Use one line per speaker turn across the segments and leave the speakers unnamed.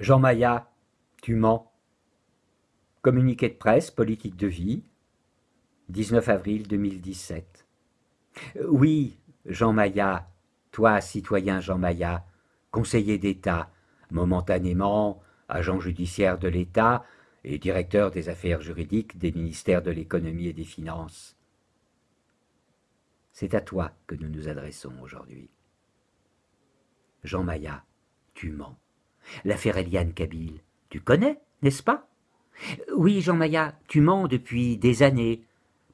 Jean Maillat, tu mens. Communiqué de presse, politique de vie, 19 avril 2017. Oui, Jean Maillat, toi, citoyen Jean Maillat, conseiller d'État, momentanément agent judiciaire de l'État et directeur des affaires juridiques des ministères de l'économie et des finances. C'est à toi que nous nous adressons aujourd'hui. Jean Maillat, tu mens. L'affaire Eliane Kabyle, tu connais, n'est-ce pas? Oui, Jean Maillat, tu mens depuis des années,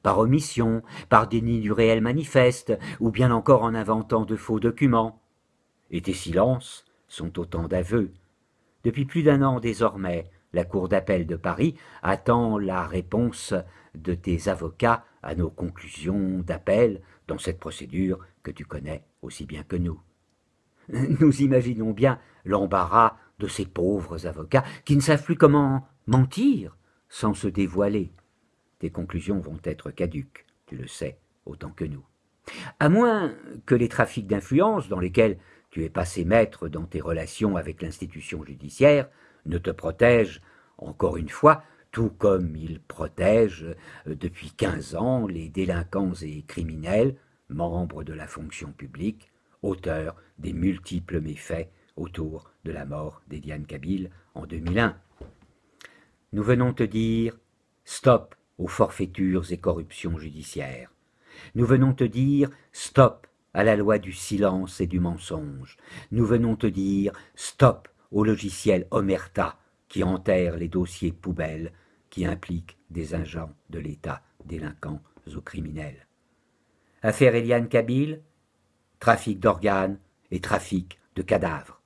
par omission, par déni du réel manifeste, ou bien encore en inventant de faux documents. Et tes silences sont autant d'aveux. Depuis plus d'un an désormais, la Cour d'appel de Paris attend la réponse de tes avocats à nos conclusions d'appel dans cette procédure que tu connais aussi bien que nous. Nous imaginons bien l'embarras de ces pauvres avocats qui ne savent plus comment mentir sans se dévoiler. Tes conclusions vont être caduques, tu le sais autant que nous. À moins que les trafics d'influence dans lesquels tu es passé maître dans tes relations avec l'institution judiciaire ne te protègent, encore une fois, tout comme ils protègent depuis quinze ans les délinquants et criminels, membres de la fonction publique, auteurs des multiples méfaits autour de la mort d'Ediane Kabyle en 2001. Nous venons te dire stop aux forfaitures et corruptions judiciaires. Nous venons te dire stop à la loi du silence et du mensonge. Nous venons te dire stop au logiciel Omerta qui enterre les dossiers poubelles qui impliquent des agents de l'État délinquants ou criminels. Affaire Eliane Kabyle, trafic d'organes et trafic de cadavres.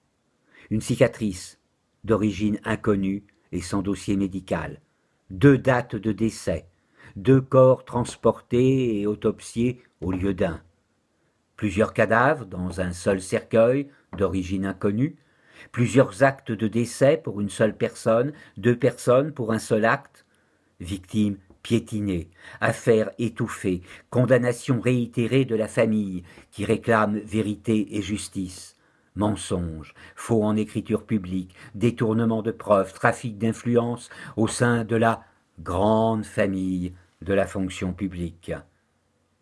Une cicatrice d'origine inconnue et sans dossier médical, deux dates de décès, deux corps transportés et autopsiés au lieu d'un, plusieurs cadavres dans un seul cercueil d'origine inconnue, plusieurs actes de décès pour une seule personne, deux personnes pour un seul acte, victimes piétinée, affaire étouffée, condamnation réitérée de la famille qui réclame vérité et justice, mensonges, faux en écriture publique, détournement de preuves, trafic d'influence au sein de la grande famille de la fonction publique.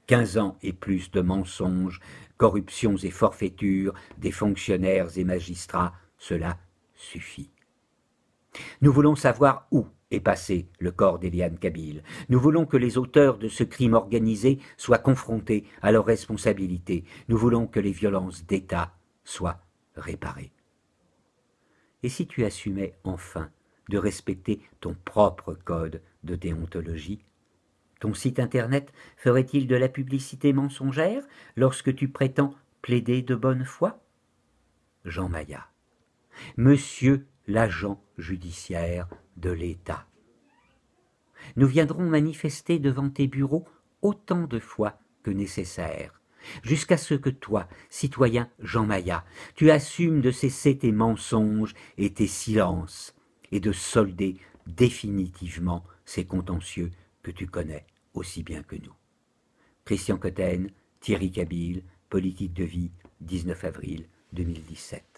Quinze ans et plus de mensonges, corruptions et forfaitures des fonctionnaires et magistrats, cela suffit. Nous voulons savoir où est passé le corps d'Eliane Kabyle. Nous voulons que les auteurs de ce crime organisé soient confrontés à leurs responsabilités. Nous voulons que les violences d'État soient réparées. Et si tu assumais enfin de respecter ton propre code de déontologie Ton site internet ferait-il de la publicité mensongère lorsque tu prétends plaider de bonne foi? Jean Maillat. Monsieur l'agent judiciaire de l'État. Nous viendrons manifester devant tes bureaux autant de fois que nécessaire, jusqu'à ce que toi, citoyen Jean Maillat, tu assumes de cesser tes mensonges et tes silences, et de solder définitivement ces contentieux que tu connais aussi bien que nous. Christian Cotten, Thierry Kabyle, Politique de vie, 19 avril 2017.